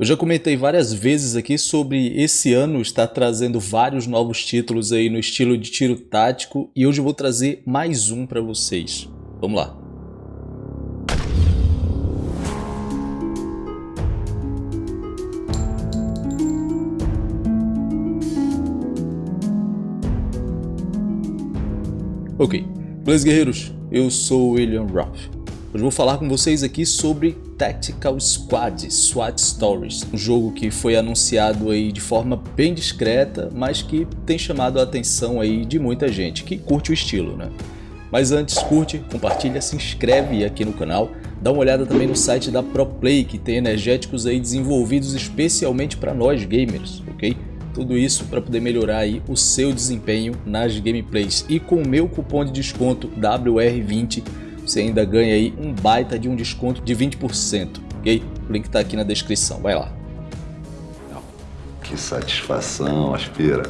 Eu já comentei várias vezes aqui sobre esse ano estar trazendo vários novos títulos aí no estilo de tiro tático e hoje eu vou trazer mais um para vocês. Vamos lá. Ok, beleza guerreiros? Eu sou William Ruff. Hoje vou falar com vocês aqui sobre Tactical Squad SWAT Stories, um jogo que foi anunciado aí de forma bem discreta, mas que tem chamado a atenção aí de muita gente que curte o estilo, né? Mas antes, curte, compartilha, se inscreve aqui no canal, dá uma olhada também no site da ProPlay, que tem energéticos aí desenvolvidos especialmente para nós gamers, ok? Tudo isso para poder melhorar aí o seu desempenho nas gameplays. E com o meu cupom de desconto WR20 você ainda ganha aí um baita de um desconto de 20%, ok? O link está aqui na descrição, vai lá. Que satisfação, aspira.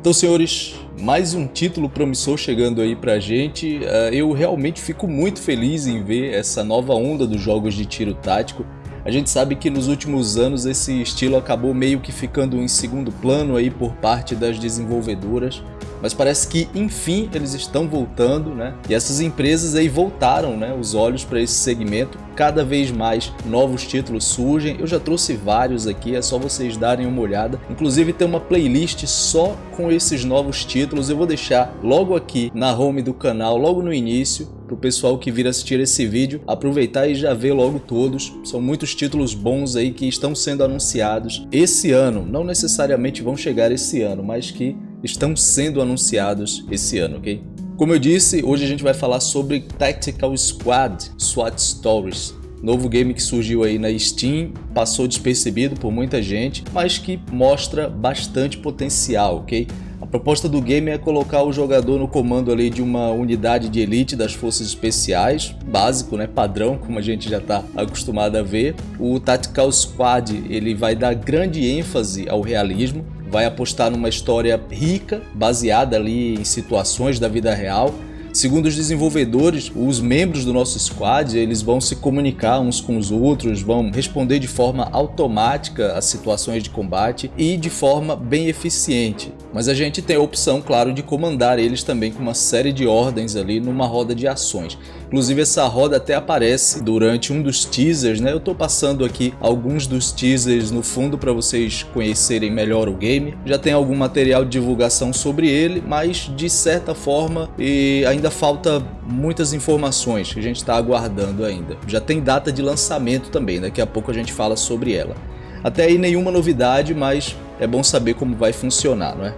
Então, senhores, mais um título promissor chegando aí pra gente. Uh, eu realmente fico muito feliz em ver essa nova onda dos jogos de tiro tático. A gente sabe que nos últimos anos esse estilo acabou meio que ficando em segundo plano aí por parte das desenvolvedoras mas parece que enfim eles estão voltando, né? E essas empresas aí voltaram, né, os olhos para esse segmento. Cada vez mais novos títulos surgem. Eu já trouxe vários aqui, é só vocês darem uma olhada. Inclusive tem uma playlist só com esses novos títulos. Eu vou deixar logo aqui na home do canal, logo no início, para o pessoal que vir assistir esse vídeo aproveitar e já ver logo todos. São muitos títulos bons aí que estão sendo anunciados esse ano. Não necessariamente vão chegar esse ano, mas que estão sendo anunciados esse ano, ok? Como eu disse, hoje a gente vai falar sobre Tactical Squad SWAT Stories, novo game que surgiu aí na Steam, passou despercebido por muita gente, mas que mostra bastante potencial, ok? A proposta do game é colocar o jogador no comando ali de uma unidade de elite das forças especiais, básico, né, padrão, como a gente já está acostumado a ver. O Tactical Squad ele vai dar grande ênfase ao realismo, vai apostar numa história rica, baseada ali em situações da vida real. Segundo os desenvolvedores, os membros do nosso squad eles vão se comunicar uns com os outros, vão responder de forma automática às situações de combate e de forma bem eficiente. Mas a gente tem a opção, claro, de comandar eles também com uma série de ordens ali numa roda de ações. Inclusive essa roda até aparece durante um dos teasers, né? Eu tô passando aqui alguns dos teasers no fundo para vocês conhecerem melhor o game. Já tem algum material de divulgação sobre ele, mas de certa forma e ainda falta muitas informações que a gente está aguardando ainda. Já tem data de lançamento também, daqui a pouco a gente fala sobre ela. Até aí nenhuma novidade, mas é bom saber como vai funcionar, não é?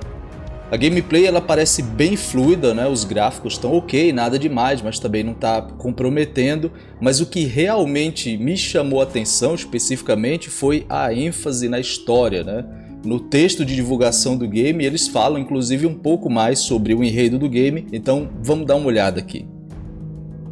A gameplay ela parece bem fluida, né? os gráficos estão ok, nada demais, mas também não está comprometendo. Mas o que realmente me chamou a atenção especificamente foi a ênfase na história. Né? No texto de divulgação do game eles falam inclusive um pouco mais sobre o enredo do game, então vamos dar uma olhada aqui.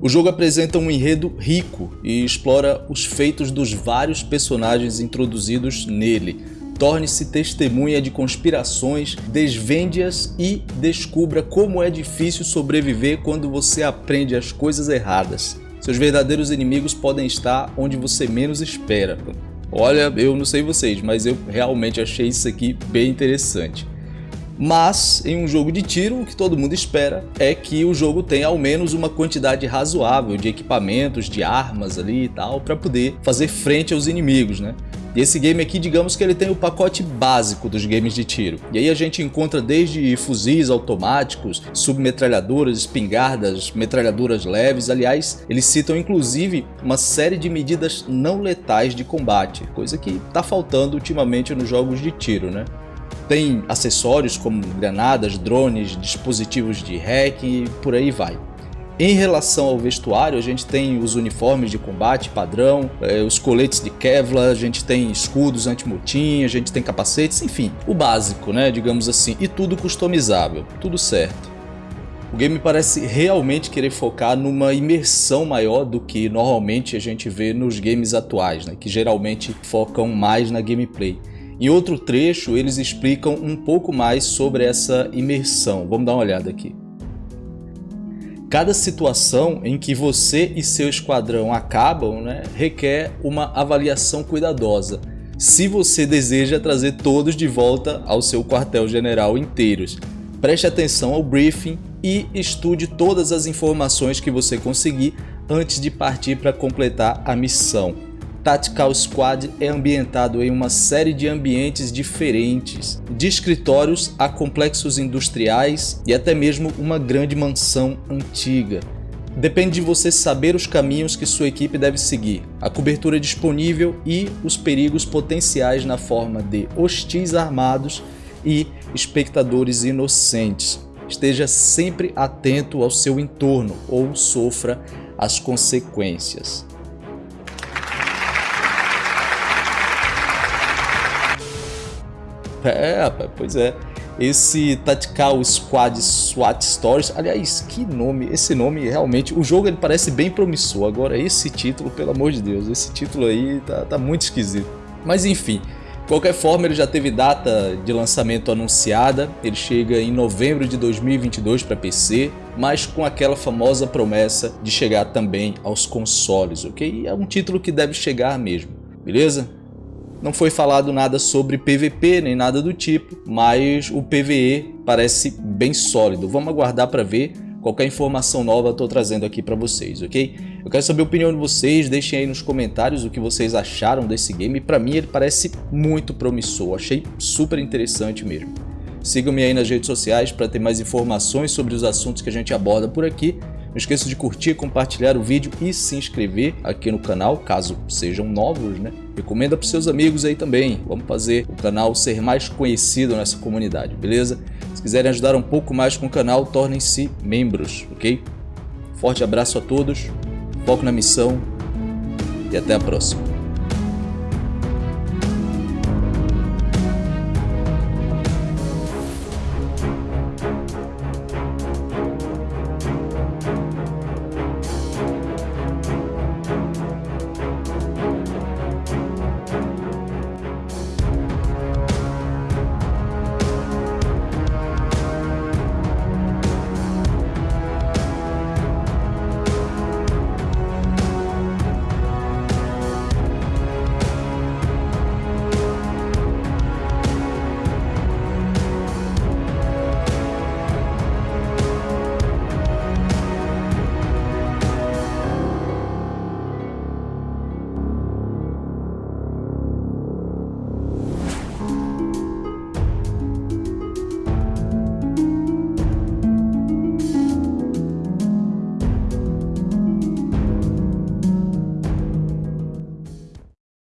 O jogo apresenta um enredo rico e explora os feitos dos vários personagens introduzidos nele, torne-se testemunha de conspirações, desvende-as e descubra como é difícil sobreviver quando você aprende as coisas erradas. Seus verdadeiros inimigos podem estar onde você menos espera. Olha, eu não sei vocês, mas eu realmente achei isso aqui bem interessante. Mas em um jogo de tiro, o que todo mundo espera é que o jogo tenha ao menos uma quantidade razoável de equipamentos, de armas ali e tal, para poder fazer frente aos inimigos, né? E esse game aqui, digamos que ele tem o pacote básico dos games de tiro. E aí a gente encontra desde fuzis automáticos, submetralhadoras, espingardas, metralhadoras leves. Aliás, eles citam inclusive uma série de medidas não letais de combate, coisa que está faltando ultimamente nos jogos de tiro, né? Tem acessórios como granadas, drones, dispositivos de hacking e por aí vai. Em relação ao vestuário, a gente tem os uniformes de combate padrão, é, os coletes de Kevlar, a gente tem escudos anti-motim, a gente tem capacetes, enfim, o básico, né, digamos assim, e tudo customizável, tudo certo. O game parece realmente querer focar numa imersão maior do que normalmente a gente vê nos games atuais, né, que geralmente focam mais na gameplay. Em outro trecho, eles explicam um pouco mais sobre essa imersão. Vamos dar uma olhada aqui. Cada situação em que você e seu esquadrão acabam né, requer uma avaliação cuidadosa, se você deseja trazer todos de volta ao seu quartel-general inteiros. Preste atenção ao briefing e estude todas as informações que você conseguir antes de partir para completar a missão. Tactical Squad é ambientado em uma série de ambientes diferentes, de escritórios a complexos industriais e até mesmo uma grande mansão antiga. Depende de você saber os caminhos que sua equipe deve seguir, a cobertura disponível e os perigos potenciais na forma de hostis armados e espectadores inocentes. Esteja sempre atento ao seu entorno ou sofra as consequências. É, rapaz, pois é. Esse Tactical Squad SWAT Stories, aliás, que nome, esse nome realmente, o jogo ele parece bem promissor, agora esse título, pelo amor de Deus, esse título aí tá, tá muito esquisito. Mas enfim, de qualquer forma ele já teve data de lançamento anunciada, ele chega em novembro de 2022 para PC, mas com aquela famosa promessa de chegar também aos consoles, ok? É um título que deve chegar mesmo, beleza? Não foi falado nada sobre PVP nem nada do tipo, mas o PVE parece bem sólido. Vamos aguardar para ver. Qualquer informação nova eu estou trazendo aqui para vocês, ok? Eu quero saber a opinião de vocês, deixem aí nos comentários o que vocês acharam desse game. Para mim ele parece muito promissor, achei super interessante mesmo. Sigam-me aí nas redes sociais para ter mais informações sobre os assuntos que a gente aborda por aqui. Não esqueça de curtir, compartilhar o vídeo e se inscrever aqui no canal, caso sejam novos, né? Recomenda para seus amigos aí também. Vamos fazer o canal ser mais conhecido nessa comunidade, beleza? Se quiserem ajudar um pouco mais com o canal, tornem-se membros, ok? Forte abraço a todos, foco na missão e até a próxima.